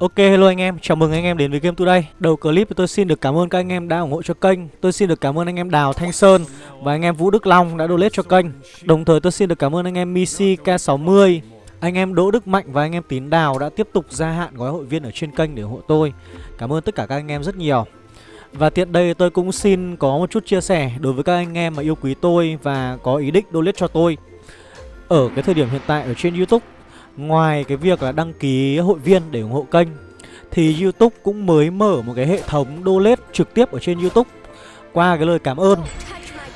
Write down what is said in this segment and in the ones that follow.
Ok hello anh em, chào mừng anh em đến với Game Today. Đầu clip tôi xin được cảm ơn các anh em đã ủng hộ cho kênh. Tôi xin được cảm ơn anh em Đào Thanh Sơn và anh em Vũ Đức Long đã donate cho kênh. Đồng thời tôi xin được cảm ơn anh em Missy K60 Anh em Đỗ Đức Mạnh và anh em Tín Đào đã tiếp tục gia hạn gói hội viên ở trên kênh để ủng hộ tôi. Cảm ơn tất cả các anh em rất nhiều. Và tiện đây tôi cũng xin có một chút chia sẻ đối với các anh em mà yêu quý tôi và có ý định donate cho tôi. Ở cái thời điểm hiện tại ở trên Youtube Ngoài cái việc là đăng ký hội viên để ủng hộ kênh, Thì Youtube cũng mới mở một cái hệ thống donate trực tiếp ở trên Youtube. Qua cái lời cảm ơn.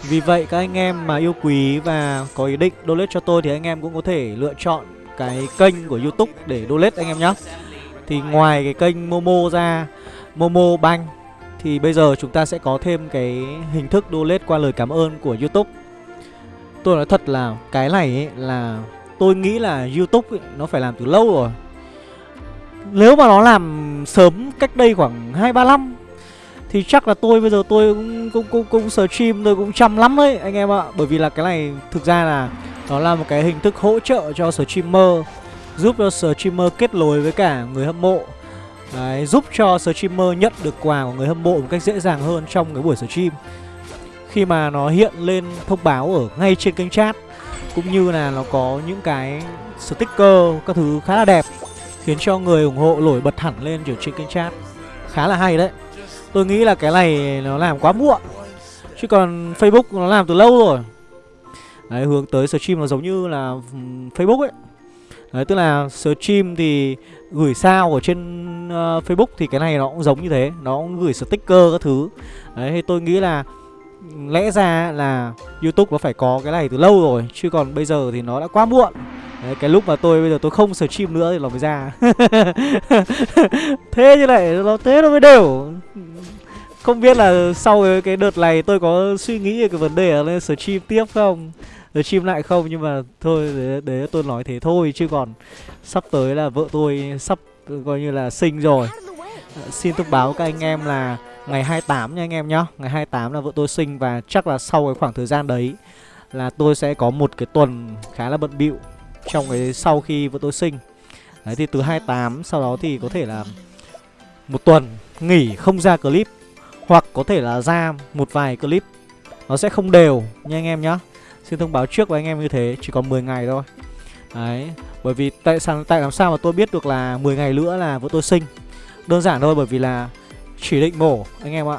Vì vậy các anh em mà yêu quý và có ý định donate cho tôi Thì anh em cũng có thể lựa chọn cái kênh của Youtube để donate anh em nhé Thì ngoài cái kênh Momo ra, Momo Bank, Thì bây giờ chúng ta sẽ có thêm cái hình thức donate qua lời cảm ơn của Youtube. Tôi nói thật là cái này ấy là tôi nghĩ là YouTube ấy, nó phải làm từ lâu rồi. Nếu mà nó làm sớm cách đây khoảng 2-3 năm Thì chắc là tôi bây giờ tôi cũng, cũng, cũng, cũng stream tôi cũng chăm lắm đấy anh em ạ. Bởi vì là cái này thực ra là nó là một cái hình thức hỗ trợ cho streamer Giúp cho streamer kết nối với cả người hâm mộ. Đấy, giúp cho streamer nhận được quà của người hâm mộ một cách dễ dàng hơn trong cái buổi stream. Khi mà nó hiện lên thông báo ở ngay trên kênh chat cũng như là nó có những cái sticker các thứ khá là đẹp Khiến cho người ủng hộ nổi bật hẳn lên kiểu trên kênh chat. Khá là hay đấy. Tôi nghĩ là cái này nó làm quá muộn Chứ còn Facebook nó làm từ lâu rồi. Đấy hướng tới stream nó giống như là Facebook ấy. Đấy tức là stream thì gửi sao ở trên uh, Facebook thì cái này nó cũng giống như thế Nó cũng gửi sticker các thứ. Đấy thì tôi nghĩ là Lẽ ra là Youtube nó phải có cái này từ lâu rồi Chứ còn bây giờ thì nó đã quá muộn. Đấy, cái lúc mà tôi bây giờ tôi không stream nữa thì nó mới ra. Thế như này nó thế nó mới đều. Không biết là sau cái, cái đợt này tôi có suy nghĩ về cái vấn đề là lên stream tiếp không? Stream lại không nhưng mà thôi để, đấy tôi nói thế thôi Chứ còn sắp tới là vợ tôi sắp coi như là sinh rồi. Ờ, xin thông báo các anh em là Ngày 28 nha anh em nhá. Ngày 28 là vợ tôi sinh và chắc là sau cái khoảng thời gian đấy Là tôi sẽ có một cái tuần khá là bận bịu Trong cái sau khi vợ tôi sinh. Đấy, thì từ 28 sau đó thì có thể là Một tuần nghỉ không ra clip Hoặc có thể là ra một vài clip. Nó sẽ không đều nha anh em nhá. Xin thông báo trước với anh em như thế, Chỉ còn 10 ngày thôi. Đấy, Bởi vì tại sao tại làm sao mà tôi biết được là 10 ngày nữa là vợ tôi sinh? Đơn giản thôi, bởi vì là chỉ định mổ anh em ạ.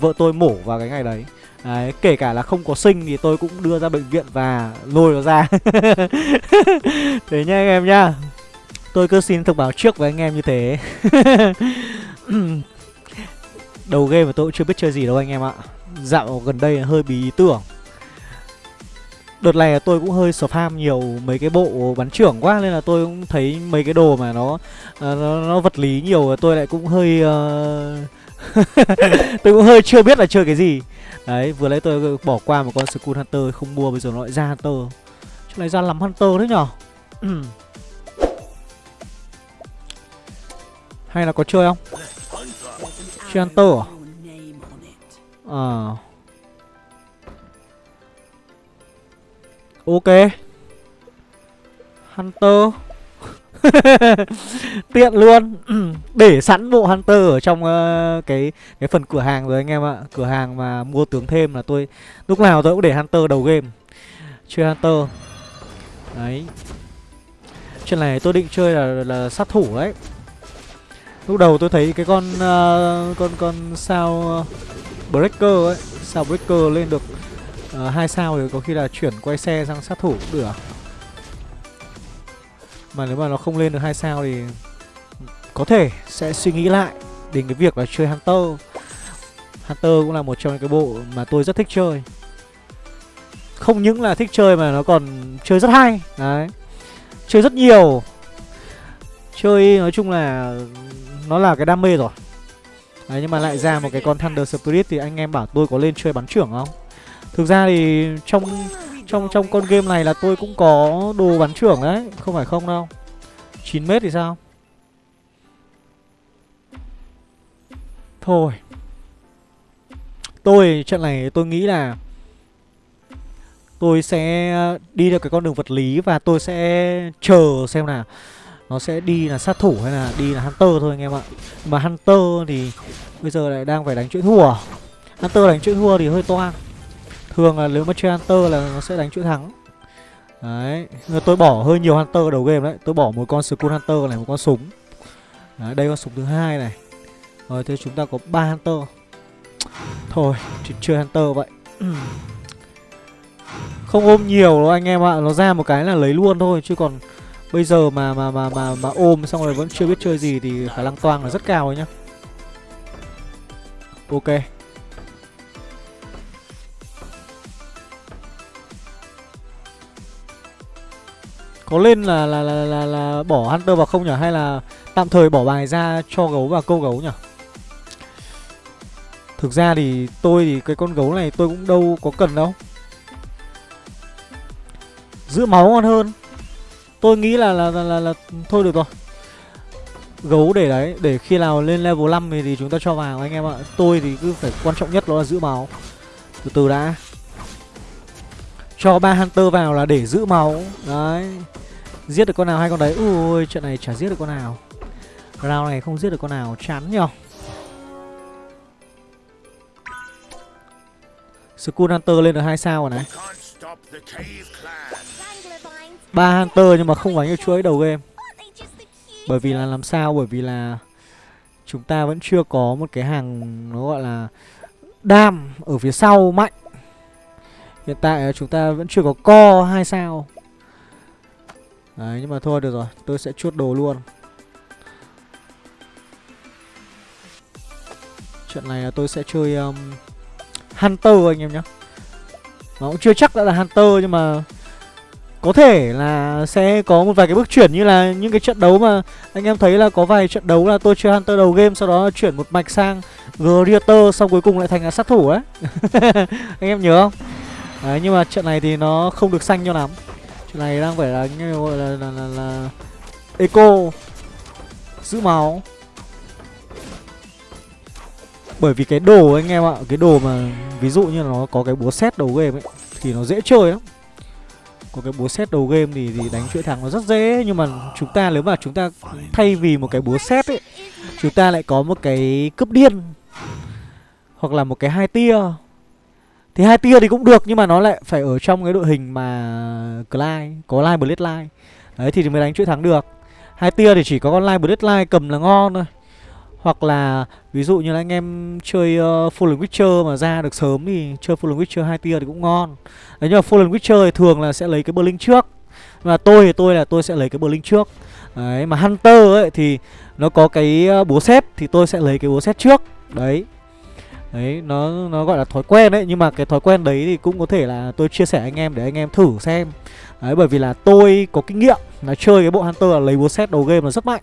Vợ tôi mổ vào cái ngày đấy. Đấy, kể cả là không có sinh thì tôi cũng đưa ra bệnh viện và lôi nó ra. Thế nha anh em nha, Tôi cứ xin thông báo trước với anh em như thế. Đầu game mà tôi cũng chưa biết chơi gì đâu anh em ạ. Dạo gần đây hơi bí ý tưởng. Đợt này tôi cũng hơi spam nhiều mấy cái bộ bắn trưởng quá Nên là tôi cũng thấy mấy cái đồ mà nó à, nó, nó vật lý nhiều Tôi lại cũng hơi uh... Tôi cũng hơi chưa biết là chơi cái gì. Đấy vừa lấy tôi bỏ qua một con Skull Hunter không mua Bây giờ nó lại ra Hunter. Chỗ này ra lắm Hunter thế nhở? Hay là có chơi không? Chơi Hunter à? Ờ à. Ok. Hunter. Tiện luôn. Để sẵn bộ Hunter ở trong uh, cái cái phần cửa hàng rồi anh em ạ. Cửa hàng mà mua tướng thêm là tôi Lúc nào tôi cũng để Hunter đầu game. Chơi Hunter. Đấy. Chuyện này tôi định chơi là, là sát thủ đấy. Lúc đầu tôi thấy cái con uh, con con sao ờ, breaker ấy, sao breaker lên được uh, hai sao thì có khi là chuyển quay xe sang sát thủ cũng được. Mà nếu mà nó không lên được hai sao thì có thể sẽ suy nghĩ lại đến cái việc là chơi hunter. Hunter cũng là một trong những cái bộ mà tôi rất thích chơi. Không những là thích chơi mà nó còn chơi rất hay. Đấy. Chơi rất nhiều. Chơi nói chung là nó là cái đam mê rồi. Đấy nhưng mà lại ra một cái con thunder spirit thì anh em bảo tôi có lên chơi bắn trưởng không? Thực ra thì trong trong trong con game này là tôi cũng có đồ bắn trưởng đấy, Không phải không đâu. 9 mét thì sao? Thôi. Tôi, trận này tôi nghĩ là Tôi sẽ đi được cái con đường vật lý Và tôi sẽ chờ xem là nó sẽ đi là sát thủ hay là đi là hunter thôi anh em ạ. Mà hunter thì bây giờ lại đang phải đánh chuỗi thua. Hunter đánh chuỗi thua thì hơi toang thường là nếu mà chơi hunter là nó sẽ đánh chuỗi thắng. Đấy người tôi bỏ hơi nhiều hunter đầu game đấy. Tôi bỏ một con skull hunter này một con súng. Đấy, đây con súng thứ hai này. Rồi thế chúng ta có ba hunter. Thôi chỉ chơi hunter vậy. Không ôm nhiều đâu anh em ạ. Nó ra một cái là lấy luôn thôi. Chứ còn bây giờ mà mà mà mà mà ôm xong rồi vẫn chưa biết chơi gì thì khả năng toang là rất cao ấy nhá. Ok. Có lên là là, là là là bỏ hunter vào không nhỉ? Hay là tạm thời bỏ bài ra cho gấu và câu gấu nhỉ? Thực ra thì tôi thì cái con gấu này tôi cũng đâu có cần đâu. Giữ máu ngon hơn. Tôi nghĩ là là, là là là thôi được rồi. Gấu để đấy để khi nào lên level 5 thì, thì chúng ta cho vào anh em ạ. Tôi thì cứ phải quan trọng nhất đó là giữ máu. Từ từ đã cho ba hunter vào là để giữ máu. Đấy. Giết được con nào hay con đấy? Ui trận này chả giết được con nào. Round này không giết được con nào. Chán nhở Skull Hunter lên được hai sao rồi này. Ba Hunter nhưng mà không đánh được chuỗi đầu game. Bởi vì là làm sao? Bởi vì là Chúng ta vẫn chưa có một cái hàng Nó gọi là Đam ở phía sau mạnh. Hiện tại chúng ta vẫn chưa có co hai sao. Đấy nhưng mà thôi được rồi Tôi sẽ chuốt đồ luôn. Trận này là tôi sẽ chơi um, Hunter anh em nhé Nó cũng chưa chắc đã là Hunter nhưng mà Có thể là sẽ có một vài cái bước chuyển như là những cái trận đấu mà Anh em thấy là có vài trận đấu là tôi chơi Hunter đầu game Sau đó chuyển một mạch sang Greater Xong cuối cùng lại thành là sát thủ ấy. Anh em nhớ không? Đấy nhưng mà trận này thì nó không được xanh cho lắm. Trận này đang phải là như gọi là, là, là, là Eco Giữ máu. Bởi vì cái đồ anh em ạ Cái đồ mà ví dụ như là nó có cái búa xét đầu game ấy Thì nó dễ chơi lắm. Có cái búa xét đầu game thì, thì đánh chuỗi thắng nó rất dễ Nhưng mà chúng ta nếu mà chúng ta thay vì một cái búa xét ấy Chúng ta lại có một cái cướp điên Hoặc là một cái hai tia. Thì hai tia thì cũng được Nhưng mà nó lại phải ở trong cái đội hình mà Clyde Có Line. Bloodline Đấy thì mới đánh chuỗi thắng được. Hai tia thì chỉ có con Line Bloodline cầm là ngon thôi. Hoặc là ví dụ như là anh em chơi uh, Fallen Witcher mà ra được sớm thì chơi Fallen Witcher hai tia thì cũng ngon. Đấy nhưng mà Fallen Witcher thì thường là sẽ lấy cái Blink trước. Mà tôi thì tôi là tôi sẽ lấy cái Blink trước. Đấy mà Hunter ấy thì nó có cái ờ, búa xếp thì tôi sẽ lấy cái búa xếp trước. Đấy. Đấy nó nó gọi là thói quen đấy Nhưng mà cái thói quen đấy thì cũng có thể là tôi chia sẻ anh em để anh em thử xem Đấy bởi vì là tôi có kinh nghiệm là chơi cái bộ Hunter là lấy búa xét đầu game là rất mạnh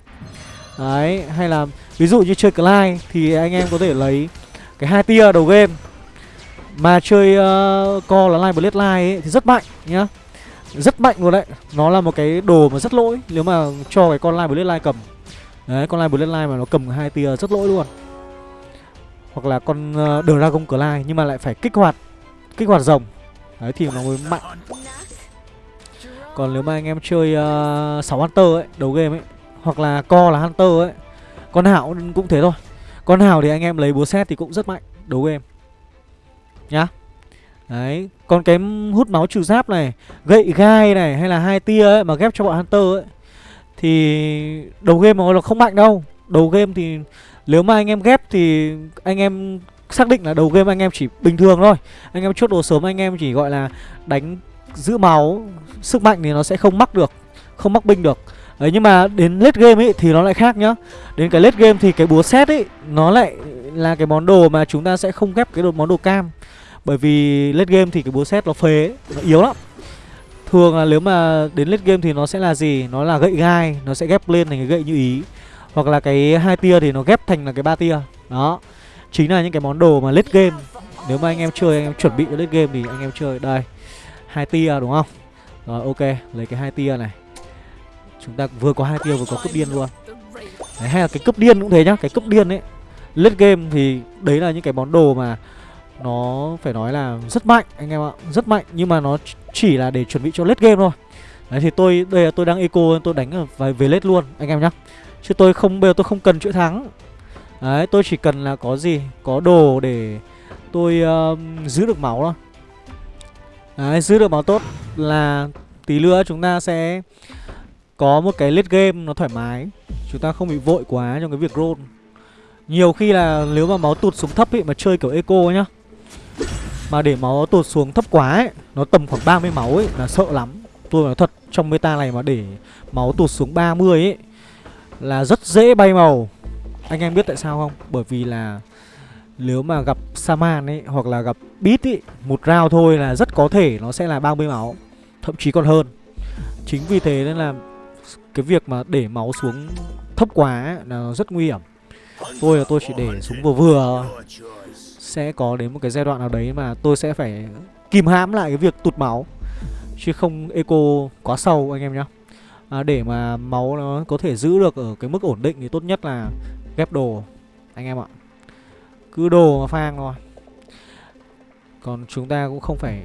Đấy hay là Ví dụ như chơi Clyde thì anh em có thể lấy cái hai tia đầu game mà chơi ờ, uh, co là Line Bloodline ấy thì rất mạnh nhá. Rất mạnh luôn đấy. Nó là một cái đồ mà rất lỗi nếu mà cho cái con Line Bloodline cầm. Đấy, con Line Bloodline mà nó cầm hai tia rất lỗi luôn. Hoặc là con uh, Dragon Clay nhưng mà lại phải kích hoạt kích hoạt rồng. Đấy thì nó mới mạnh. Còn nếu mà anh em chơi ờ, uh, 6 Hunter ấy, đầu game ấy hoặc là co là Hunter ấy con Hảo cũng thế thôi Con Hảo thì anh em lấy búa xét thì cũng rất mạnh Đấu game Nhá Đấy Còn cái hút máu trừ giáp này Gậy gai này hay là hai tia ấy Mà ghép cho bọn Hunter ấy Thì đầu game mà nó không mạnh đâu Đầu game thì Nếu mà anh em ghép thì Anh em xác định là đầu game anh em chỉ bình thường thôi. Anh em chốt đồ sớm, anh em chỉ gọi là Đánh, giữ máu, Sức mạnh thì nó sẽ không mắc được, Không mắc binh được. Đấy, nhưng mà đến late game ấy thì nó lại khác nhá. Đến cái late game thì cái búa xét ấy, Nó lại là cái món đồ mà chúng ta sẽ không ghép cái đồ, món đồ cam. Bởi vì late game thì cái búa xét nó phế, Nó yếu lắm. Thường là nếu mà đến late game thì nó sẽ là gì? Nó là gậy gai, Nó sẽ ghép lên thành cái gậy như ý. Hoặc là cái hai tia thì nó ghép thành là cái ba tia. Đó. Chính là những cái món đồ mà lết game. Nếu mà anh em chơi anh em chuẩn bị cho lết game thì anh em chơi. Đây. Hai tia đúng không? Rồi ok. Lấy cái hai tia này. Chúng ta vừa có hai tia vừa có cướp điên luôn. Đấy, Hay là cái cướp điên cũng thế nhá. Cái cướp điên ấy lết game thì đấy là những cái món đồ mà Nó phải nói là rất mạnh anh em ạ. Rất mạnh nhưng mà nó chỉ là để chuẩn bị cho lết game thôi. Đấy thì tôi đây là tôi đang eco tôi đánh về về lết luôn anh em nhá. Chứ tôi không bây giờ tôi không cần chuỗi thắng. Đấy, tôi chỉ cần là có gì, có đồ để tôi uh, giữ được máu thôi. Đấy, giữ được máu tốt là tí nữa chúng ta sẽ có một cái late game nó thoải mái. Chúng ta không bị vội quá trong cái việc roll. Nhiều khi là nếu mà máu tụt xuống thấp ấy mà chơi kiểu eco nhá. Mà để máu tụt xuống thấp quá ấy, nó tầm khoảng 30 máu ấy là sợ lắm. Tôi nói thật, trong meta này mà để máu tụt xuống 30 ấy là rất dễ bay màu. Anh em biết tại sao không? Bởi vì là nếu mà gặp Saman ấy hoặc là gặp Beat ấy, một round thôi là rất có thể nó sẽ là 30 máu, thậm chí còn hơn. Chính vì thế nên là cái việc mà để máu xuống thấp quá ấy, là rất nguy hiểm. Tôi là tôi chỉ để xuống vừa vừa Sẽ có đến một cái giai đoạn nào đấy mà tôi sẽ phải kìm hãm lại cái việc tụt máu Chứ không eco quá sâu anh em nhé à, Để mà máu nó có thể giữ được ở cái mức ổn định thì tốt nhất là ghép đồ Anh em ạ. Cứ đồ mà phang thôi. Còn chúng ta cũng không phải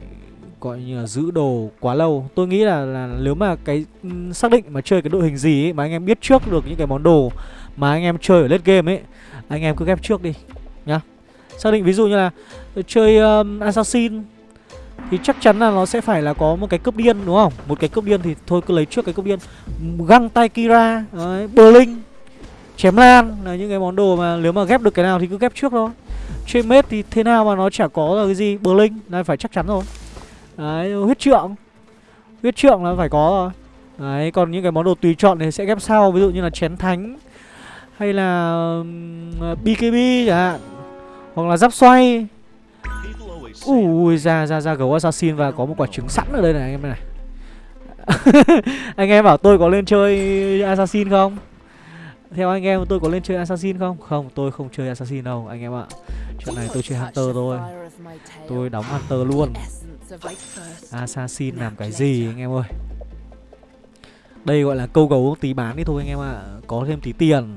gọi như là giữ đồ quá lâu. Tôi nghĩ là, là nếu mà cái ừ, xác định mà chơi cái đội hình gì ấy, mà anh em biết trước được những cái món đồ mà anh em chơi ở late game ấy anh em cứ ghép trước đi nhá. Xác định ví dụ như là ờ, chơi um, assassin thì chắc chắn là nó sẽ phải là có một cái cướp điên đúng không? Một cái cướp điên thì thôi cứ lấy trước cái cướp điên. Găng tay kira đấy, berlin chém lan. Là những cái món đồ mà nếu mà ghép được cái nào thì cứ ghép trước thôi. Chơi mết thì thế nào mà nó chả có là cái gì. Berlin là phải chắc chắn rồi. Đấy huyết trượng. Huyết trượng là phải có rồi. Đấy còn những cái món đồ tùy chọn thì sẽ ghép sau. Ví dụ như là chén thánh hay là BKB ờ, chẳng hạn Hoặc là giáp xoay. Ui ra ra ra gấu assassin và có một quả trứng sẵn ở đây này anh em này. Anh em bảo tôi có lên chơi assassin không? Theo anh em tôi có lên chơi assassin không? Không tôi không chơi assassin đâu anh em ạ. Chuyện này tôi chơi hunter thôi. Tôi đóng hunter luôn. Assassin làm cái gì anh em ơi? Đây gọi là câu gấu tí bán đi thôi anh em ạ. Có thêm tí tiền.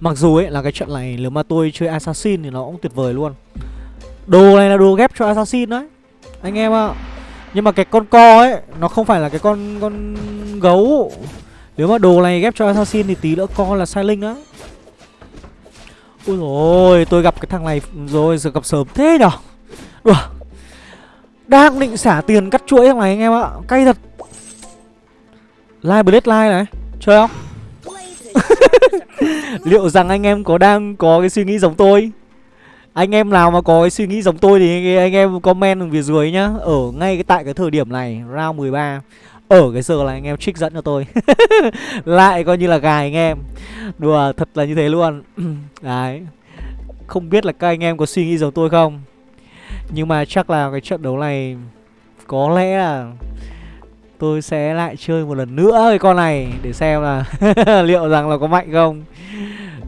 Mặc dù ấy là cái trận này nếu mà tôi chơi Assassin thì nó cũng tuyệt vời luôn Đồ này là đồ ghép cho Assassin đấy. Anh em ạ. Nhưng mà cái con co ấy, Nó không phải là cái con con gấu. Nếu mà đồ này ghép cho Assassin thì tí nữa co là sai linh đó Ui rồi tôi gặp cái thằng này rồi, giờ gặp sớm thế nhở? Đùa. Đang định xả tiền cắt chuỗi thằng này anh em ạ. Cay thật. Live Blade Live này, Chơi không? Liệu rằng anh em có đang có cái suy nghĩ giống tôi? Anh em nào mà có cái suy nghĩ giống tôi Thì anh em comment phía dưới nhá. Ở ngay cái tại cái thời điểm này, Round 13 Ở cái giờ là anh em trích dẫn cho tôi. Lại coi như là gài anh em. Đùa, thật là như thế luôn. Đấy. Không biết là các anh em có suy nghĩ giống tôi không? Nhưng mà chắc là cái trận đấu này Có lẽ là Tôi sẽ lại chơi một lần nữa cái con này Để xem là liệu rằng là có mạnh không.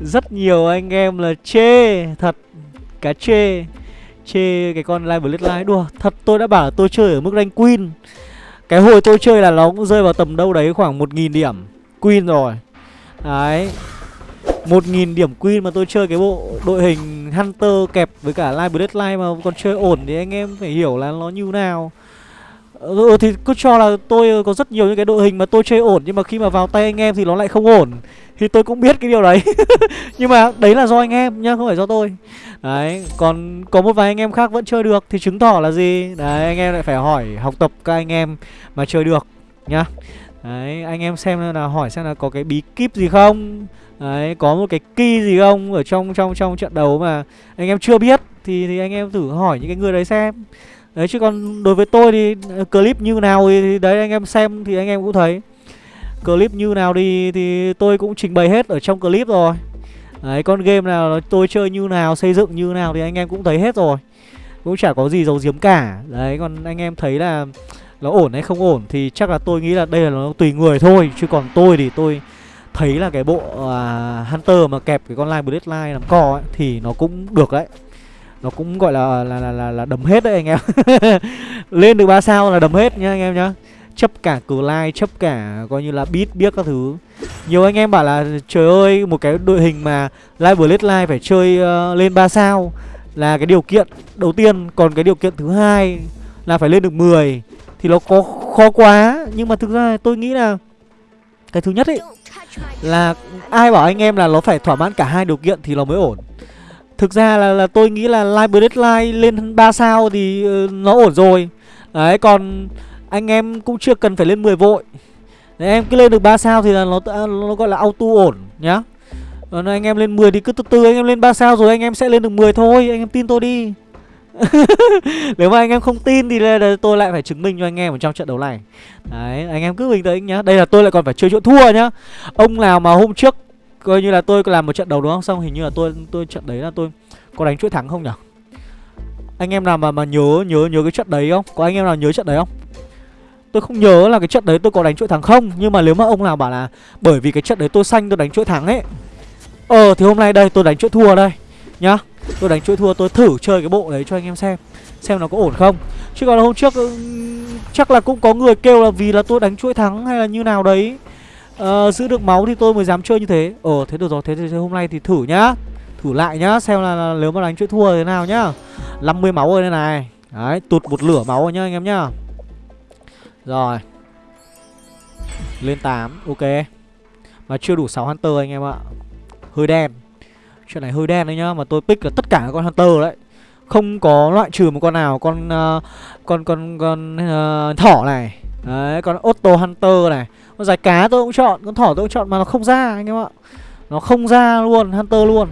Rất nhiều anh em là chê Thật. Cá chê Chê cái con Live Bloodline Đùa, Thật, tôi đã bảo tôi chơi ở mức rank Queen. Cái hồi tôi chơi là nó cũng rơi vào tầm đâu đấy khoảng 1.000 điểm Queen rồi. Đấy 1.000 điểm Queen mà tôi chơi cái bộ đội hình Hunter kẹp với cả Live Bloodline mà còn chơi ổn Thì anh em phải hiểu là nó như nào. Ừ, ừ thì cứ cho là tôi ờ, có rất nhiều những cái đội hình mà tôi chơi ổn Nhưng mà khi mà vào tay anh em thì nó lại không ổn. Thì tôi cũng biết cái điều đấy. Nhưng mà đấy là do anh em nhá, không phải do tôi. Đấy, còn có một vài anh em khác vẫn chơi được Thì chứng tỏ là gì? Đấy, anh em lại phải hỏi học tập các anh em mà chơi được nhá. Đấy, anh em xem là hỏi xem là có cái bí kíp gì không? Đấy, có một cái key gì không? Ở trong trong trong trận đấu mà anh em chưa biết thì thì anh em thử hỏi những cái người đấy xem. Đấy chứ còn đối với tôi thì ờ, clip như nào thì, đấy anh em xem thì anh em cũng thấy. Clip như nào đi thì tôi cũng trình bày hết ở trong clip rồi. Đấy con game nào tôi chơi như nào, xây dựng như nào thì anh em cũng thấy hết rồi. Cũng chả có gì giấu giếm cả. Đấy còn anh em thấy là nó ổn hay không ổn thì chắc là tôi nghĩ là đây là nó tùy người thôi. Chứ còn tôi thì tôi thấy là cái bộ uh, Hunter mà kẹp cái con line Bloodline làm cò ấy thì nó cũng được đấy nó cũng gọi là là là là, là đấm hết đấy anh em. Lên được ba sao là đấm hết nhá anh em nhá. Chấp cả cờ lai chấp cả coi như là beat biết các thứ. Nhiều anh em bảo là trời ơi một cái đội hình mà live blade live phải chơi uh, lên 3 sao là cái điều kiện đầu tiên. Còn cái điều kiện thứ hai là phải lên được 10 thì nó có khó quá. Nhưng mà thực ra tôi nghĩ là cái thứ nhất ấy là ai bảo anh em là nó phải thỏa mãn cả hai điều kiện thì nó mới ổn thực ra là, là tôi nghĩ là live deadline lên 3 sao thì uh, nó ổn rồi. Đấy còn anh em cũng chưa cần phải lên 10 vội. Đấy, em cứ lên được 3 sao thì là nó à, nó gọi là auto ổn nhá. Còn anh em lên 10 thì cứ từ từ anh em lên 3 sao rồi anh em sẽ lên được 10 thôi anh em tin tôi đi. Nếu mà anh em không tin thì tôi lại phải chứng minh cho anh em ở trong trận đấu này. Đấy, anh em cứ bình tĩnh nhá. Đây là tôi lại còn phải chơi chỗ thua nhá. Ông nào mà hôm trước coi như là tôi làm một trận đầu đúng không? Xong hình như là tôi tôi trận đấy là tôi có đánh chuỗi thắng không nhỉ? Anh em nào mà mà nhớ nhớ nhớ cái trận đấy không? Có anh em nào nhớ trận đấy không? Tôi không nhớ là cái trận đấy tôi có đánh chuỗi thắng không, Nhưng mà nếu mà ông nào bảo là Bởi vì cái trận đấy tôi xanh tôi đánh chuỗi thắng ấy Ờ thì hôm nay đây tôi đánh chuỗi thua đây, Nhá. Tôi đánh chuỗi thua, tôi thử chơi cái bộ đấy cho anh em xem Xem nó có ổn không. Chứ còn hôm trước ừ, chắc là cũng có người kêu là vì là tôi đánh chuỗi thắng hay là như nào đấy uh, Giữ được máu thì tôi mới dám chơi như thế. Ờ thế được rồi thế thì hôm nay thì thử nhá. Thử lại nhá xem là, là nếu mà đánh chuỗi thua thế nào nhá. 50 máu rồi đây này. Đấy tụt một lửa máu rồi nhá anh em nhá. Rồi. Lên 8 ok. Mà chưa đủ 6 Hunter anh em ạ. Hơi đen. Chuyện này hơi đen đấy nhá Mà tôi pick là tất cả các con Hunter đấy. Không có loại trừ một con nào Con uh, con con con uh, thỏ này. Đấy con Otto Hunter này. Con giải cá tôi cũng chọn, Con thỏ tôi cũng chọn mà nó không ra anh em ạ. Nó không ra luôn, Hunter luôn.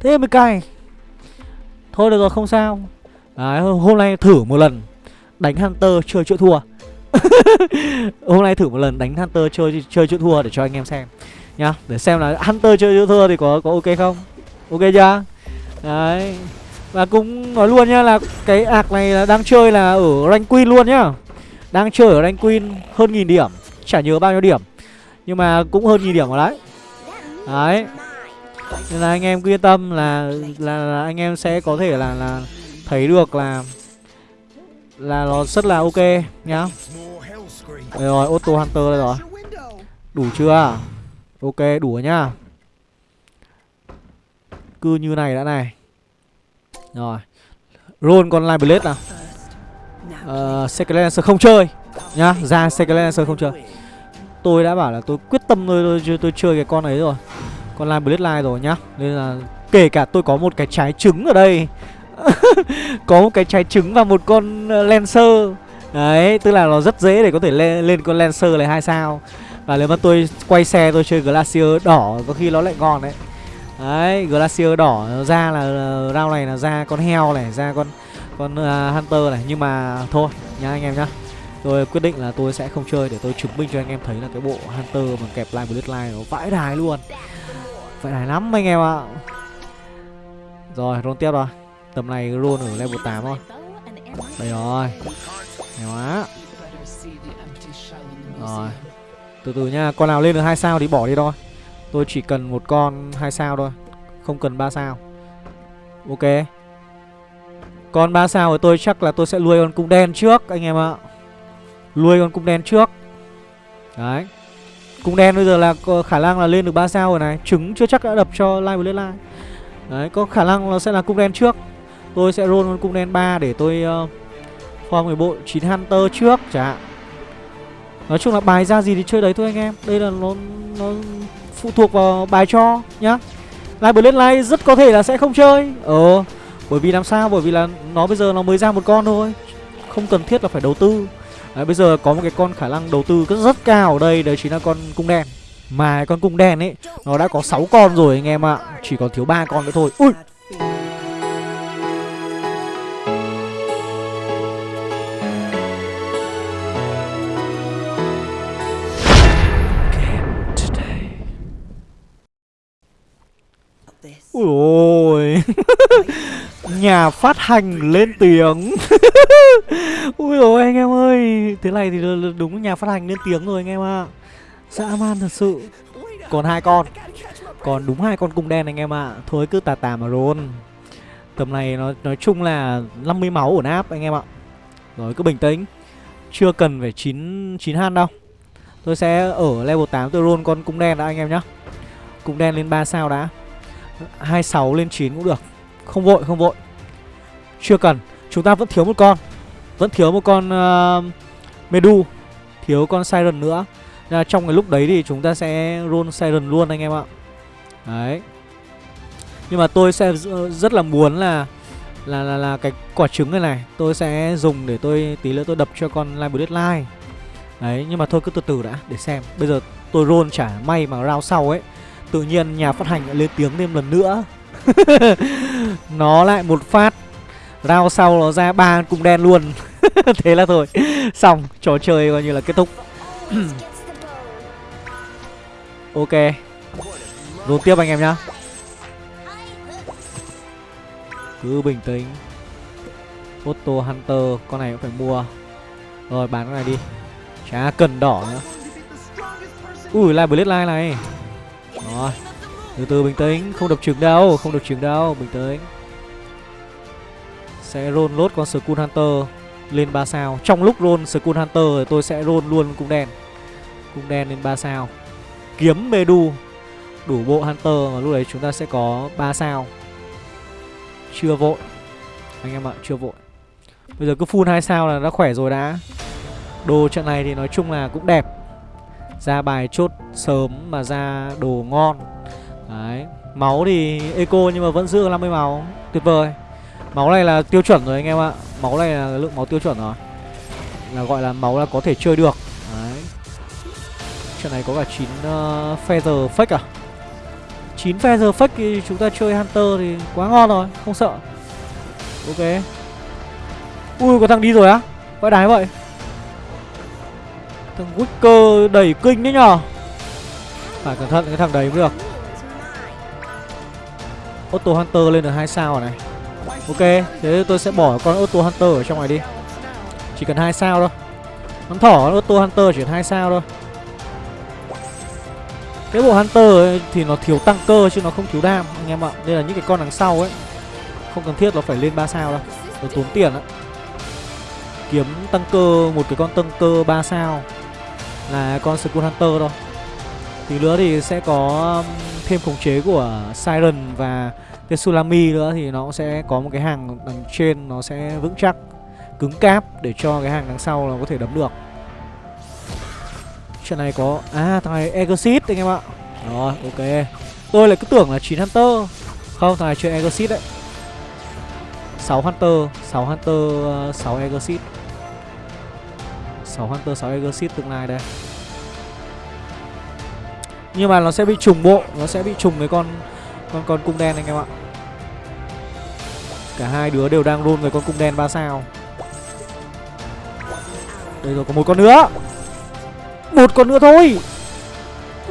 Thế mới cay. Thôi được rồi, không sao. Đấy, hôm nay thử một lần Đánh Hunter chơi chữa thua. Hôm nay thử một lần đánh Hunter chơi chơi chữa thua để cho anh em xem nhá. Để xem là hunter chơi thua thì có có ok không? Ok chưa? Đấy. Và cũng nói luôn nhá là cái ạc này là đang chơi là ở rank queen luôn nhá. Đang chơi ở rank queen hơn nghìn điểm chả nhớ bao nhiêu điểm. Nhưng mà cũng hơn nghìn điểm rồi đấy. Đấy. Nên là anh em cứ yên tâm là là, là anh em sẽ có thể là là thấy được là là nó rất là ok nhá. Đây rồi auto hunter đây rồi. Đủ chưa? Ok đủ rồi nhá. Cứ như này đã này. Rồi. Roll con Live Blade nào. Ờ, uh, Second Lancer không chơi Nhá. Ra Second Lancer không chơi. Tôi đã bảo là tôi quyết tâm tôi, tôi, tôi chơi cái con ấy rồi. Con Line Bloodline rồi nhá. Nên là kể cả tôi có một cái trái trứng ở đây. Có một cái trái trứng và một con ờ, Lancer. Đấy, tức là nó rất dễ để có thể lên, lên con Lancer này hai sao. Và nếu mà tôi quay xe tôi chơi Glacier đỏ có khi nó lại ngon đấy. Đấy, Glacier đỏ ra là ờ, round này là ra con heo này, ra con con uh, Hunter này. Nhưng mà thôi nhá anh em nhá. Tôi quyết định là tôi sẽ không chơi để tôi chứng minh cho anh em thấy là cái bộ Hunter mà kẹp Line Bloodline nó vãi đài luôn Vãi đài lắm anh em ạ Rồi, roll tiếp rồi Tầm này roll ở level 8 thôi Đây rồi Hay quá Rồi từ từ nha, con nào lên được hai sao thì bỏ đi thôi. Tôi chỉ cần một con hai sao thôi, không cần ba sao. Ok. Con ba sao của tôi chắc là tôi sẽ nuôi con cung đen trước anh em ạ. Nuôi con cung đen trước. Đấy. Cung đen bây giờ là có khả năng là lên được 3 sao rồi này. Trứng chưa chắc đã đập cho live lên live Đấy, có khả năng nó sẽ là cung đen trước. Tôi sẽ roll con cung đen 3 để tôi uh, form người bộ 9 Hunter trước chả hạn. Nói chung là bài ra gì thì chơi đấy thôi anh em. Đây là nó nó phụ thuộc vào bài cho nhá. Live lên Live rất có thể là sẽ không chơi. Ờ Bởi vì làm sao? Bởi vì là nó bây giờ nó mới ra một con thôi. Không cần thiết là phải đầu tư đấy, Bây giờ có một cái con khả năng đầu tư rất, rất cao ở đây Đấy chính là con cung đen. Mà con cung đen ấy Nó đã có 6 con rồi anh em ạ. Chỉ còn thiếu ba con nữa thôi. Ui! Ui ôi! Nhà phát hành lên tiếng. Ui ôi anh em ơi. Thế này thì đúng nhà phát hành lên tiếng rồi anh em ạ. À. Dã man thật sự. Còn hai con. Còn đúng hai con cung đen anh em ạ. À. Thôi cứ tà tà mà roll. Tầm này nó nói chung là 50 máu ổn áp anh em ạ. À. Rồi cứ bình tĩnh. Chưa cần phải 9, 9 han đâu. Tôi sẽ ở level 8 tôi roll con cung đen đã anh em nhá. Cung đen lên 3 sao đã. 26 lên 9 cũng được. Không vội không vội. Chưa cần. Chúng ta vẫn thiếu một con. Vẫn thiếu một con uh, Medu. Thiếu con Siren nữa. Nên là trong cái lúc đấy thì chúng ta sẽ roll Siren luôn anh em ạ. Đấy. Nhưng mà tôi sẽ rất là muốn là là là, là cái quả trứng này này Tôi sẽ dùng để tôi tí nữa tôi đập cho con Live Line Đấy nhưng mà thôi cứ từ từ đã để xem. Bây giờ tôi roll trả may mà round sau ấy. Tự nhiên nhà phát hành lại lên tiếng thêm lần nữa. Nó lại một phát. Round sau nó ra ba cung đen luôn. Thế là thôi. Xong, trò chơi coi như là kết thúc. Ok. Rồi tiếp anh em nhá. Cứ bình tĩnh. Photo Hunter, Con này cũng phải mua. Rồi, bán cái này đi. Chả cần đỏ nữa. Ui, lại Blade Line này. Rồi. Từ từ bình tĩnh. Không đập trứng đâu, Không đập trứng đâu. Bình tĩnh. Sẽ roll lốt con Skull Hunter Lên 3 sao. Trong lúc roll Skull Hunter thì tôi sẽ roll luôn cung đen. Cung đen lên 3 sao. Kiếm Medu, Đủ bộ Hunter Và lúc đấy chúng ta sẽ có 3 sao. Chưa vội. Anh em ạ, chưa vội. Bây giờ cứ full 2 sao là đã khỏe rồi đã. Đồ trận này thì nói chung là cũng đẹp. Ra bài chốt sớm mà ra đồ ngon. Đấy. Máu thì eco nhưng mà vẫn giữ 50 máu. Tuyệt vời. Máu này là tiêu chuẩn rồi anh em ạ. Máu này là lượng máu tiêu chuẩn rồi. Là gọi là máu là có thể chơi được. Đấy. Trận này có cả 9 uh, ờ, feather fake à? 9 feather fake thì chúng ta chơi Hunter thì quá ngon rồi Không sợ. Ok. Ui có thằng đi rồi á. Vãi đái vậy. Thằng Wicker đẩy kinh đấy nhở Phải cẩn thận cái thằng đấy mới được. Auto Hunter lên được hai sao rồi này. Ok Thế tôi sẽ bỏ con Auto Hunter ở trong này đi. Chỉ cần hai sao thôi. Con thỏ Auto Hunter chỉ hai sao thôi. Cái bộ Hunter ấy, thì nó thiếu tăng cơ chứ nó không thiếu đam anh em ạ. Nên là những cái con đằng sau ấy Không cần thiết nó phải lên 3 sao đâu. Nó tốn tiền á. Kiếm tăng cơ một cái con tăng cơ 3 sao là con Skull Hunter thôi. Tí nữa thì sẽ có um, thêm khống chế của Siren và Tsunami nữa thì nó sẽ có một cái hàng đằng trên nó sẽ vững chắc, cứng cáp để cho cái hàng đằng sau nó có thể đấm được. Chuyện này có à thằng này Exit anh em ạ. Rồi, ok. Tôi lại cứ tưởng là 9 Hunter. Không, thằng này chơi Exit đấy. 6 Hunter 6 Hunter 6 Exit 6 Hunter 6 Exit tương lai đây. Nhưng mà nó sẽ bị trùng bộ, Nó sẽ bị trùng với con con con cung đen anh em ạ. Cả hai đứa đều đang luôn về con cung đen ba sao. Đây rồi có một con nữa. Một con nữa thôi.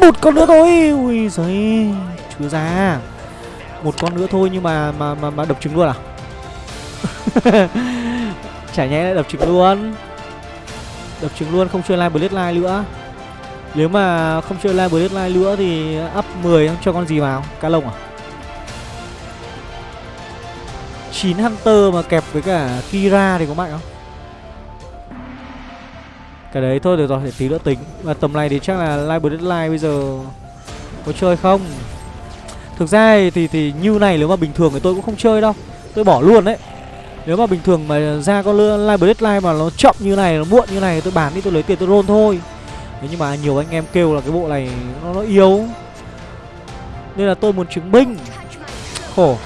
Một con nữa thôi. Ui giời Chưa ra. Một con nữa thôi nhưng mà mà mà, mà đập trứng luôn à? Chả nhẽ lại đập trứng luôn. Đập trứng luôn không chơi live Bloodline nữa. Nếu mà không chơi live Bloodline nữa thì up 10 cho con gì vào? Cá lông à? 9 Hunter mà kẹp với cả Kira thì có mạnh không? Cái đấy thôi được rồi để tí nữa tính. Và tầm này thì chắc là live Deadline bây giờ Có chơi không? Thực ra thì thì như này nếu mà bình thường thì tôi cũng không chơi đâu. Tôi bỏ luôn đấy. Nếu mà bình thường mà ra con live Deadline mà nó chậm như này, nó muộn như này Tôi bán đi tôi lấy tiền tôi roll thôi. Thế nhưng mà nhiều anh em kêu là cái bộ này nó, nó yếu. Nên là tôi muốn chứng minh. Khổ.